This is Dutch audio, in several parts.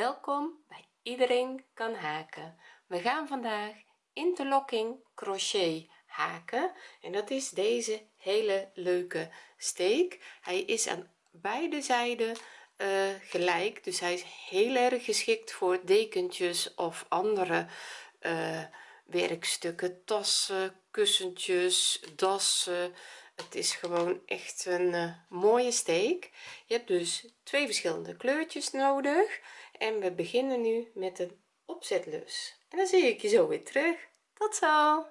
welkom bij iedereen kan haken. We gaan vandaag interlocking crochet haken. En dat is deze hele leuke steek. Hij is aan beide zijden uh, gelijk. Dus hij is heel erg geschikt voor dekentjes of andere uh, werkstukken. Tassen kussentjes dassen. Het is gewoon echt een uh, mooie steek. Je hebt dus twee verschillende kleurtjes nodig en we beginnen nu met een opzetlus en dan zie ik je zo weer terug. Tot zo.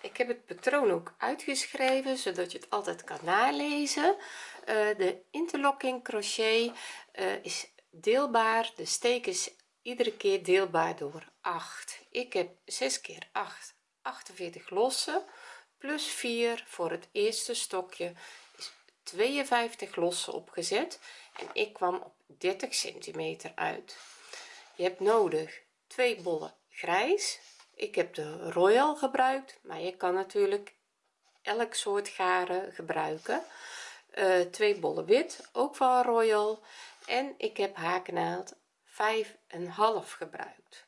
Ik heb het patroon ook uitgeschreven zodat je het altijd kan nalezen. Uh, de interlocking crochet uh, is deelbaar. De steek is iedere keer deelbaar door 8 ik heb 6 keer 8 48 lossen plus 4 voor het eerste stokje 52 lossen opgezet en ik kwam op 30 centimeter uit. Je hebt nodig twee bollen grijs. Ik heb de royal gebruikt maar je kan natuurlijk elk soort garen gebruiken. Uh, twee bollen wit ook van royal. En ik heb haaknaald vijf en half gebruikt.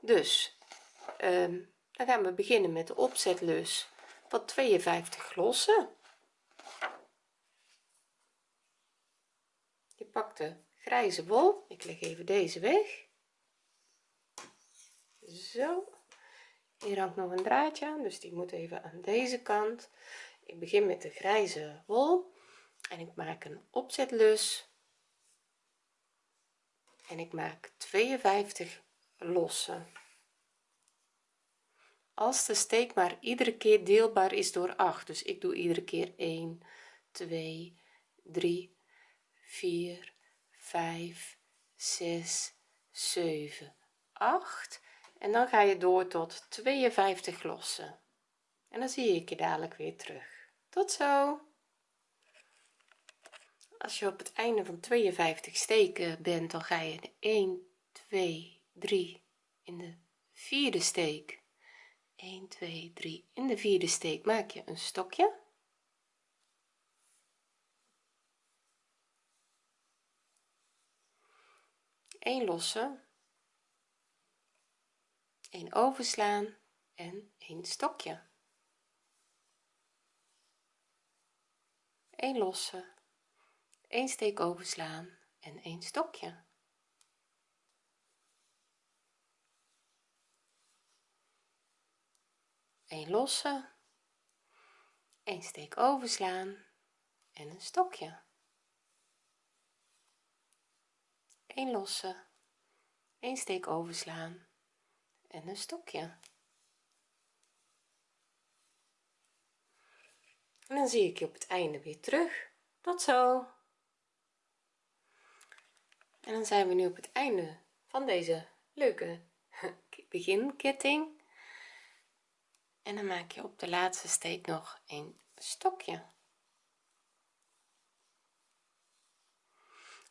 Dus um, dan gaan we beginnen met de opzetlus van 52 lossen je pakt de grijze wol. Ik leg even deze weg. Zo. Hier hangt nog een draadje aan dus die moet even aan deze kant. Ik begin met de grijze wol en ik maak een opzetlus. En ik maak 52 lossen als de steek maar iedere keer deelbaar is door 8 dus ik doe iedere keer 1 2 3 4 5 6 7 8 en dan ga je door tot 52 lossen. En dan zie ik je dadelijk weer terug. Tot zo! Als je op het einde van 52 steken bent dan ga je de 1 2 3 in de vierde steek. 1 2 3 in de vierde steek. Maak je een stokje een losse een overslaan en een stokje. Een losse een steek overslaan en een stokje. Een losse een steek overslaan en een stokje een losse een steek overslaan. En een stokje. En dan zie ik je op het einde weer terug. Tot zo. En dan zijn we nu op het einde van deze leuke beginketting. En dan maak je op de laatste steek nog een stokje.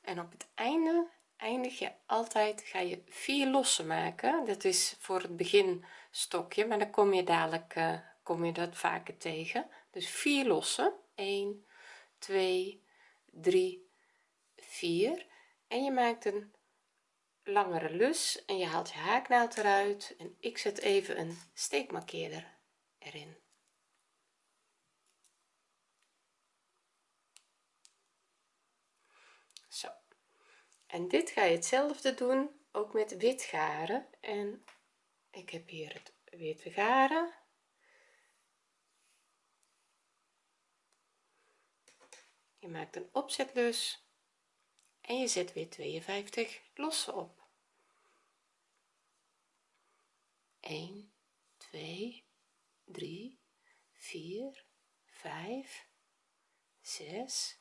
En op het einde eindig je altijd ga je vier lossen maken. Dat is voor het begin stokje maar dan kom je dadelijk uh, kom je dat vaker tegen. Dus vier lossen. 1 2 3 4 en je maakt een langere lus en je haalt je haaknaald eruit. En ik zet even een steekmarkeerder erin zo en dit ga je hetzelfde doen ook met wit garen en ik heb hier het witte garen je maakt een opzetlus en je zet weer 52 losse op. 1 2 3 4 5 6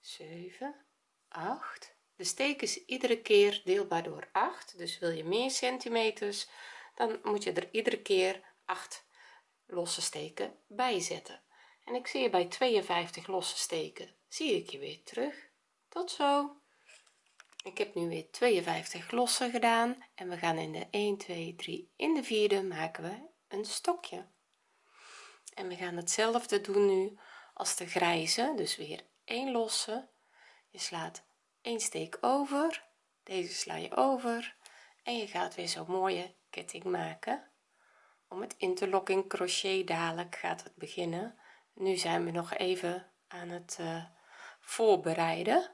7 8 de steek is iedere keer deelbaar door 8 dus wil je meer centimeters dan moet je er iedere keer 8 losse steken bij zetten. En ik zie je bij 52 losse steken. Zie ik je weer terug. Tot zo. Ik heb nu weer 52 losse gedaan en we gaan in de 1 2 3 in de vierde maken we een stokje. En we gaan hetzelfde doen nu als de grijze dus weer 1 losse. Je slaat een steek over. Deze sla je over. En je gaat weer zo'n mooie ketting maken. Om het interlocking crochet dadelijk gaat het beginnen. Nu zijn we nog even aan het uh, voorbereiden.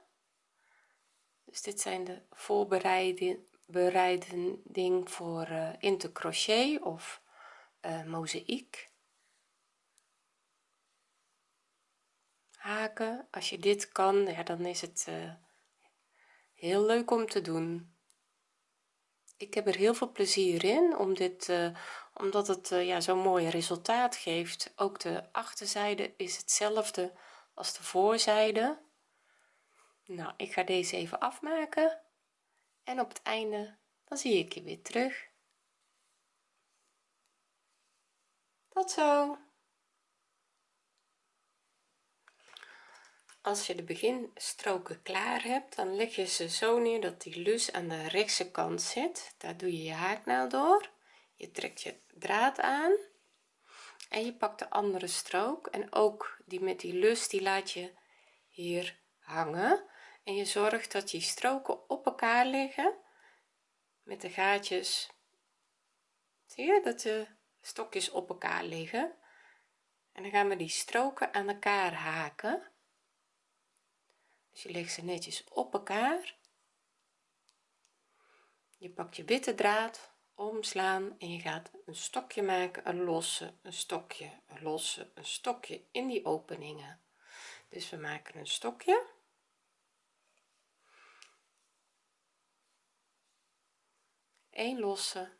Dus dit zijn de voorbereiding bereiding voor uh, intercrochet of uh, mozaïek. Haken. Als je dit kan ja dan is het heel leuk om te doen. Ik heb er heel veel plezier in om dit uh, omdat het ja zo'n mooi resultaat geeft. Ook de achterzijde is hetzelfde als de voorzijde. Nou ik ga deze even afmaken. En op het einde dan zie ik je weer terug. Tot zo als je de beginstroken klaar hebt dan leg je ze zo neer dat die lus aan de rechtse kant zit. Daar doe je je haaknaald door. Je trekt je draad aan. En je pakt de andere strook. En ook die met die lus die laat je hier hangen. En je zorgt dat die stroken op elkaar liggen met de gaatjes. Zie je dat de stokjes op elkaar liggen? En dan gaan we die stroken aan elkaar haken dus je legt ze netjes op elkaar. Je pakt je witte draad omslaan en je gaat een stokje maken een losse een stokje een losse een stokje in die openingen. Dus we maken een stokje. Een losse.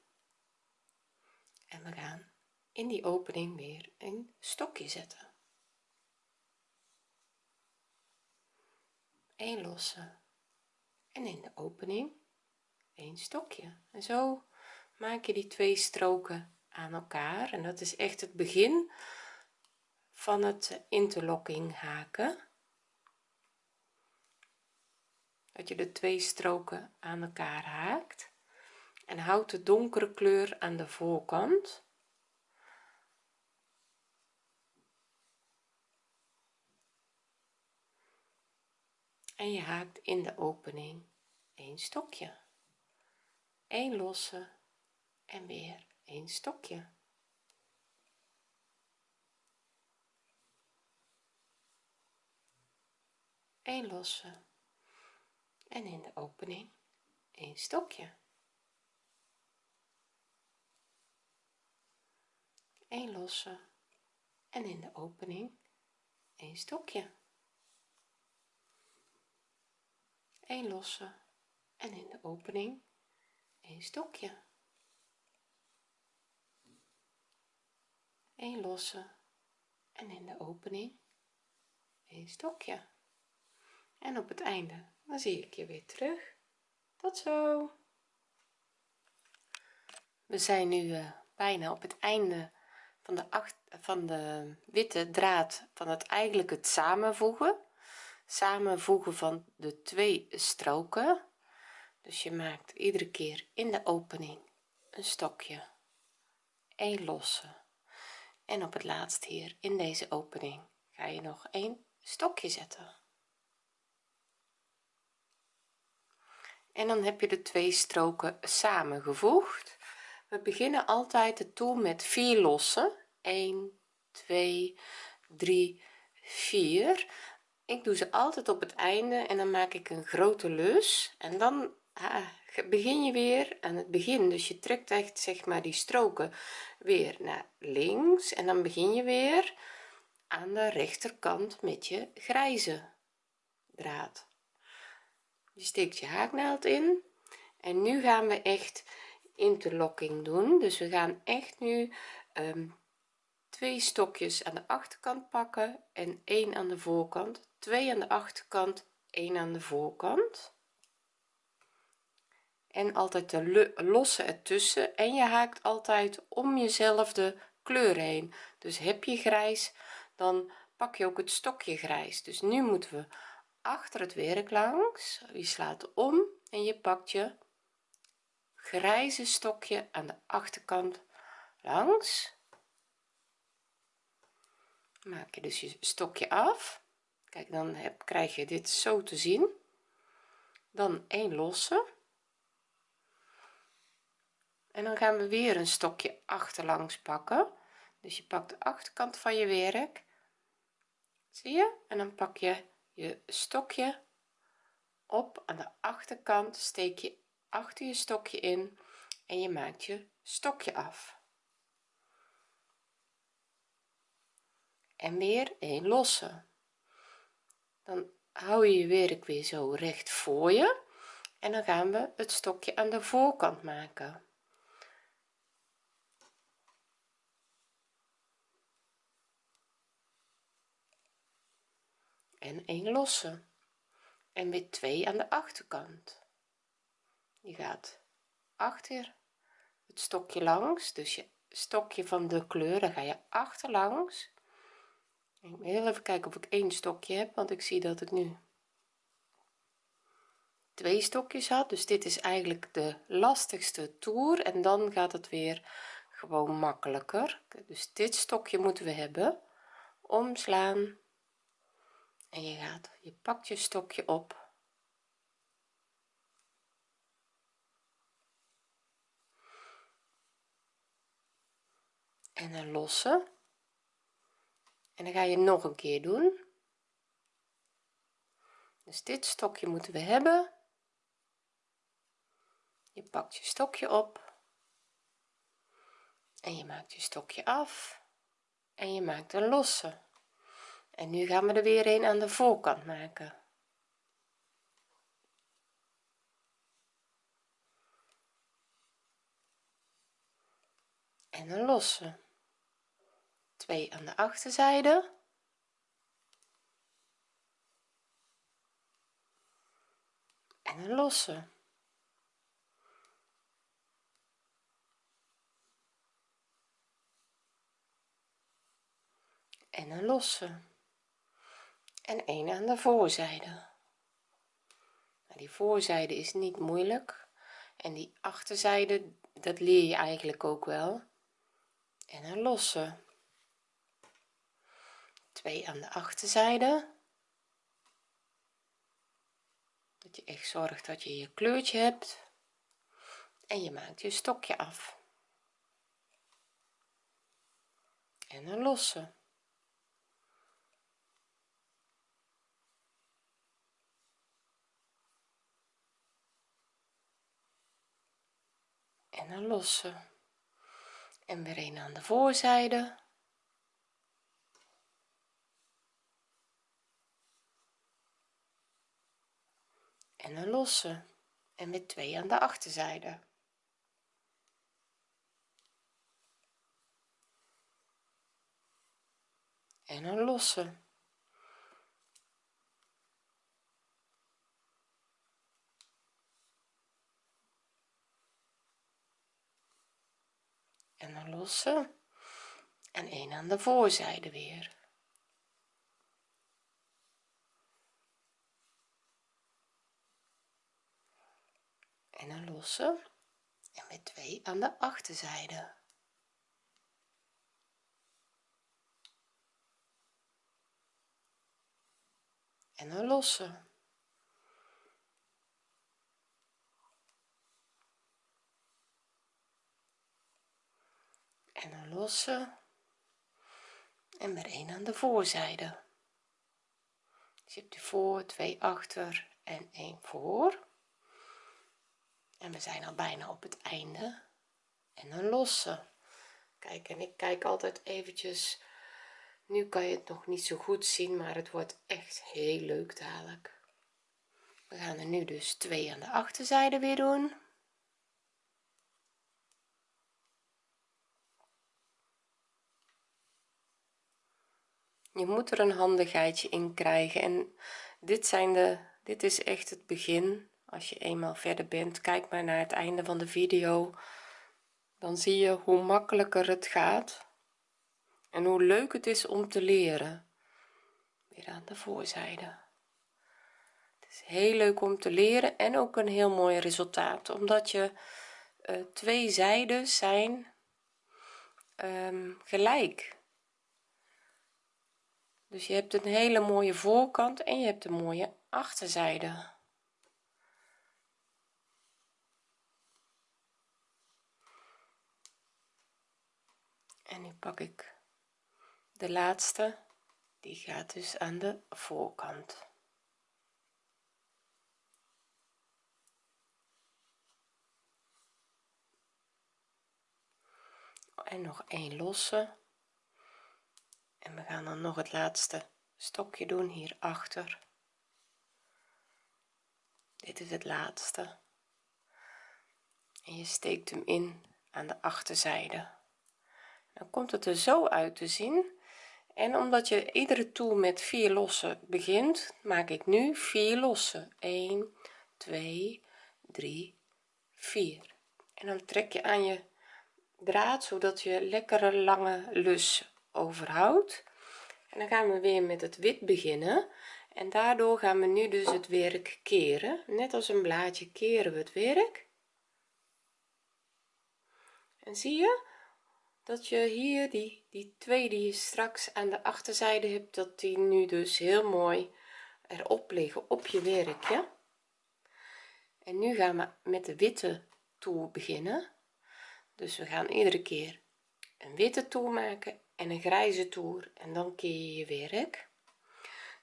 En we gaan in die opening weer een stokje zetten een losse. En in de opening een stokje. En zo maak je die twee stroken aan elkaar. En dat is echt het begin van het interlocking haken. Dat je de twee stroken aan elkaar haakt. En houd de donkere kleur aan de voorkant en je haakt in de opening een stokje. Een losse en weer een stokje. Een losse en in de opening een stokje. Een losse en in de opening een stokje een losse en in de opening een stokje. Een losse en in de opening een stokje. En op het einde dan zie ik je weer terug. Tot zo. We zijn nu uh, bijna op het einde van de acht, van de witte draad van het eigenlijk het samenvoegen samenvoegen van de twee stroken. Dus je maakt iedere keer in de opening een stokje een losse. En op het laatst hier in deze opening ga je nog een stokje zetten. En dan heb je de twee stroken samengevoegd. We beginnen altijd de toer met vier lossen. 1 2 3 4 ik doe ze altijd op het einde en dan maak ik een grote lus en dan ah, begin je weer aan het begin. Dus je trekt echt zeg maar die stroken weer naar links. En dan begin je weer aan de rechterkant met je grijze draad. Je steekt je haaknaald in. En nu gaan we echt interlocking doen. Dus we gaan echt nu um, twee stokjes aan de achterkant pakken en één aan de voorkant twee aan de achterkant één aan de voorkant. En altijd de losse ertussen. En je haakt altijd om jezelfde kleur heen. Dus heb je grijs dan pak je ook het stokje grijs. Dus nu moeten we achter het werk langs. Je slaat om en je pakt je grijze stokje aan de achterkant langs. Maak je dus je stokje af kijk dan heb, krijg je dit zo te zien. Dan een losse. En dan gaan we weer een stokje achterlangs pakken. Dus je pakt de achterkant van je werk. Zie je? En dan pak je je stokje op. Aan de achterkant steek je achter je stokje in en je maakt je stokje af. En weer een losse dan hou je je werk weer zo recht voor je en dan gaan we het stokje aan de voorkant maken. En een losse. En weer twee aan de achterkant. Je gaat achter het stokje langs. Dus je stokje van de kleur dan ga je achterlangs ik heel even kijken of ik één stokje heb want ik zie dat ik nu twee stokjes had. Dus dit is eigenlijk de lastigste toer en dan gaat het weer gewoon makkelijker. Dus dit stokje moeten we hebben. Omslaan. En je gaat je pakt je stokje op. En een losse en dan ga je nog een keer doen. Dus dit stokje moeten we hebben. Je pakt je stokje op. En je maakt je stokje af. En je maakt een losse. En nu gaan we er weer een aan de voorkant maken. En een losse twee aan de achterzijde. En een losse. En een losse. En een aan de voorzijde. Nou, die voorzijde is niet moeilijk. En die achterzijde dat leer je eigenlijk ook wel. En een losse twee aan de achterzijde. Dat je echt zorgt dat je je kleurtje hebt. En je maakt je stokje af. En een losse. En een losse. En weer een aan de voorzijde en een losse en met twee aan de achterzijde. En een losse. En een losse. En een aan de voorzijde weer en een losse en met twee aan de achterzijde. En een losse. En een losse. En weer een aan de voorzijde. Dus je hebt die voor twee achter en een voor en we zijn al bijna op het einde. En een losse kijk en ik kijk altijd eventjes. Nu kan je het nog niet zo goed zien maar het wordt echt heel leuk dadelijk. We gaan er nu dus twee aan de achterzijde weer doen. Je moet er een handigheidje in krijgen. En dit zijn de dit is echt het begin als je eenmaal verder bent kijk maar naar het einde van de video. Dan zie je hoe makkelijker het gaat en hoe leuk het is om te leren. Weer aan de voorzijde. Het is heel leuk om te leren en ook een heel mooi resultaat omdat je uh, twee zijden zijn um, gelijk. Dus je hebt een hele mooie voorkant en je hebt een mooie achterzijde en nu pak ik de laatste. Die gaat dus aan de voorkant. En nog een losse. En we gaan dan nog het laatste stokje doen hier achter. Dit is het laatste. En je steekt hem in aan de achterzijde dan komt het er zo uit te zien. En omdat je iedere toer met vier lossen begint maak ik nu vier lossen. 1 2 3 4 en dan trek je aan je draad zodat je lekkere lange lus overhoudt. En dan gaan we weer met het wit beginnen. En daardoor gaan we nu dus het werk keren. Net als een blaadje keren we het werk. En zie je dat je hier die die twee die je straks aan de achterzijde hebt dat die nu dus heel mooi erop liggen op je werkje. En nu gaan we met de witte toer beginnen. Dus we gaan iedere keer een witte toer maken en een grijze toer en dan keer je je werk.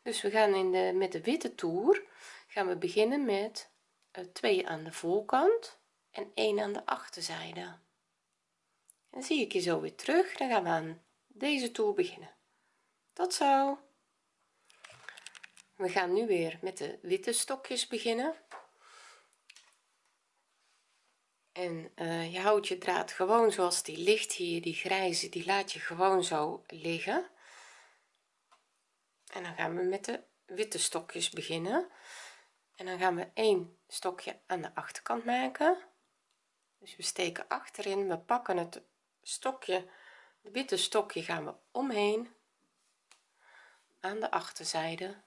Dus we gaan in de met de witte toer gaan we beginnen met uh, twee aan de voorkant en één aan de achterzijde en zie ik je zo weer terug. Dan gaan we aan deze toer beginnen. Tot zo. We gaan nu weer met de witte stokjes beginnen. En uh, je houdt je draad gewoon zoals die ligt hier. Die grijze die laat je gewoon zo liggen. En dan gaan we met de witte stokjes beginnen. En dan gaan we één stokje aan de achterkant maken. Dus we steken achterin. We pakken het stokje het witte stokje gaan we omheen. Aan de achterzijde.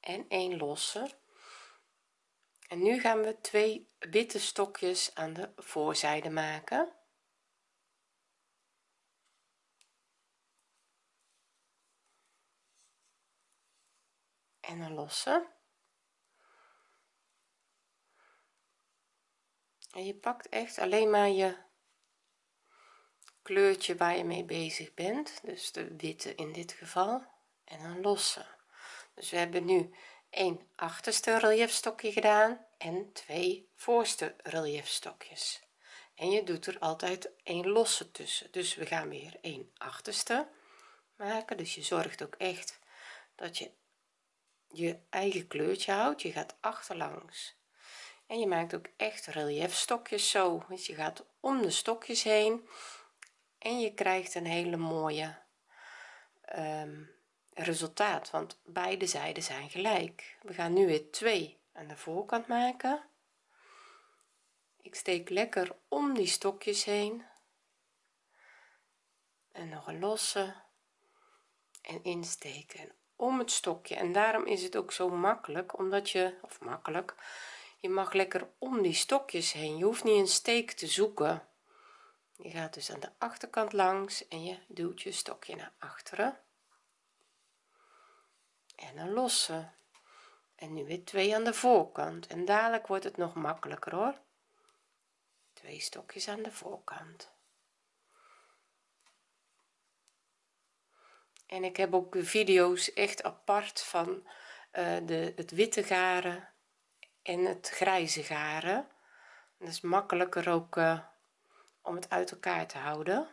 En een losse en nu gaan we twee witte stokjes aan de voorzijde maken. En een losse en je pakt echt alleen maar je kleurtje waar je mee bezig bent. Dus de witte in dit geval. En een losse. Dus we hebben nu een achterste reliefstokje gedaan en twee voorste reliefstokjes en je doet er altijd een losse tussen. Dus we gaan weer een achterste maken. Dus je zorgt ook echt dat je je eigen kleurtje houdt. Je gaat achterlangs. En je maakt ook echt reliefstokjes zo. Dus je gaat om de stokjes heen en je krijgt een hele mooie um, resultaat want beide zijden zijn gelijk. We gaan nu weer twee aan de voorkant maken. Ik steek lekker om die stokjes heen. En nog een losse. En insteken om het stokje. En daarom is het ook zo makkelijk omdat je of makkelijk je mag lekker om die stokjes heen. Je hoeft niet een steek te zoeken je gaat dus aan de achterkant langs en je duwt je stokje naar achteren. En een losse. En nu weer twee aan de voorkant. En dadelijk wordt het nog makkelijker hoor. Twee stokjes aan de voorkant. En ik heb ook video's echt apart van uh, de het witte garen en het grijze garen. Dat is makkelijker ook uh, om het uit elkaar te houden.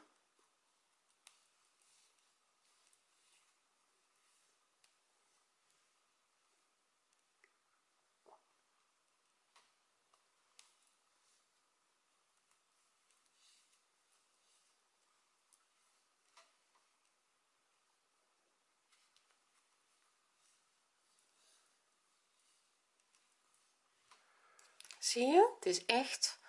Zie je? Het is echt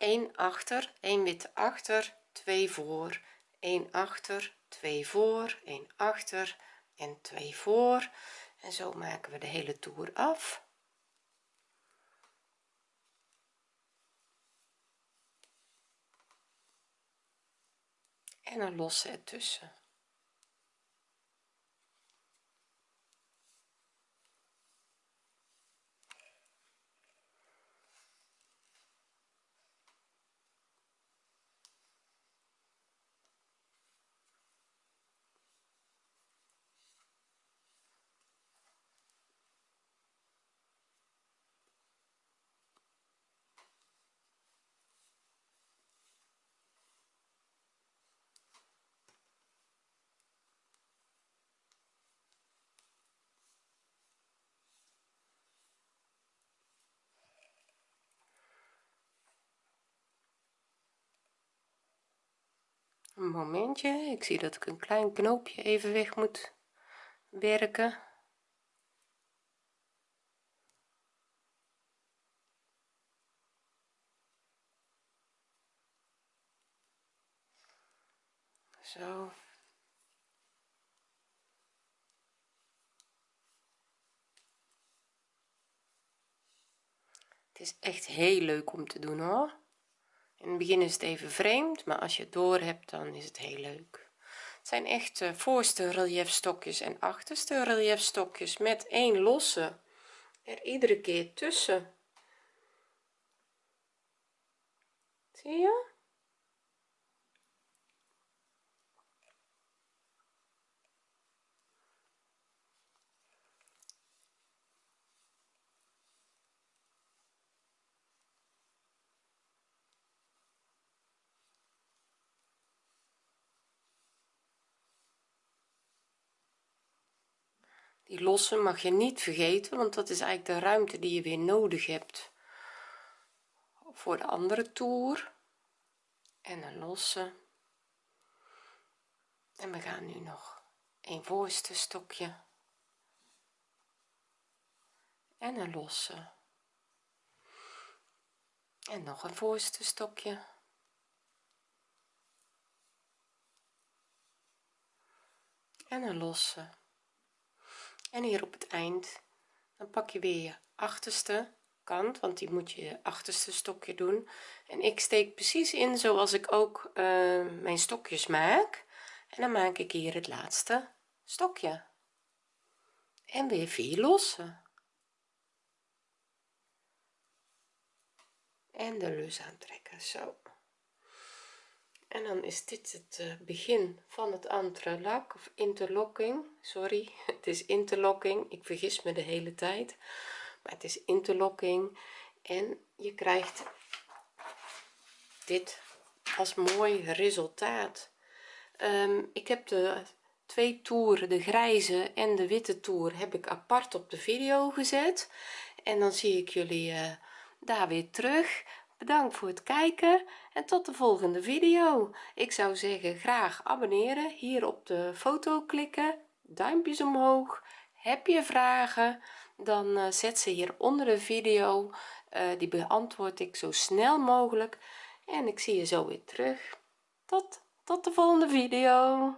1 achter 1 wit achter 2 voor. 1 achter 2 voor. 1 achter en 2 voor. En zo maken we de hele toer af. En een losse ertussen een momentje. Ik zie dat ik een klein knoopje even weg moet werken. Zo. Het is echt heel leuk om te doen hoor in het begin is het even vreemd maar als je het door hebt dan is het heel leuk. Het zijn echt uh, voorste reliefstokjes en achterste reliefstokjes met één losse er iedere keer tussen. Zie je die losse mag je niet vergeten want dat is eigenlijk de ruimte die je weer nodig hebt voor de andere toer. En een losse en we gaan nu nog een voorste stokje. En een losse. En nog een voorste stokje. En een losse en hier op het eind dan pak je weer je achterste kant want die moet je achterste stokje doen. En ik steek precies in zoals ik ook uh, mijn stokjes maak. En dan maak ik hier het laatste stokje. En weer vier losse en de lus aantrekken. Zo en dan is dit het eh, begin van het entrelak of interlocking. Sorry het is interlocking. Ik vergis me de hele tijd maar het is interlocking. En je krijgt dit als mooi resultaat. Um, ik heb de twee toeren de grijze en de witte toer heb ik apart op de video gezet. En dan zie ik jullie uh, daar weer terug bedankt voor het kijken en tot de volgende video. Ik zou zeggen graag abonneren hier op de foto klikken duimpjes omhoog. Heb je vragen dan uh, zet ze hier onder de video. Uh, die beantwoord ik zo snel mogelijk. En ik zie je zo weer terug. Tot tot de volgende video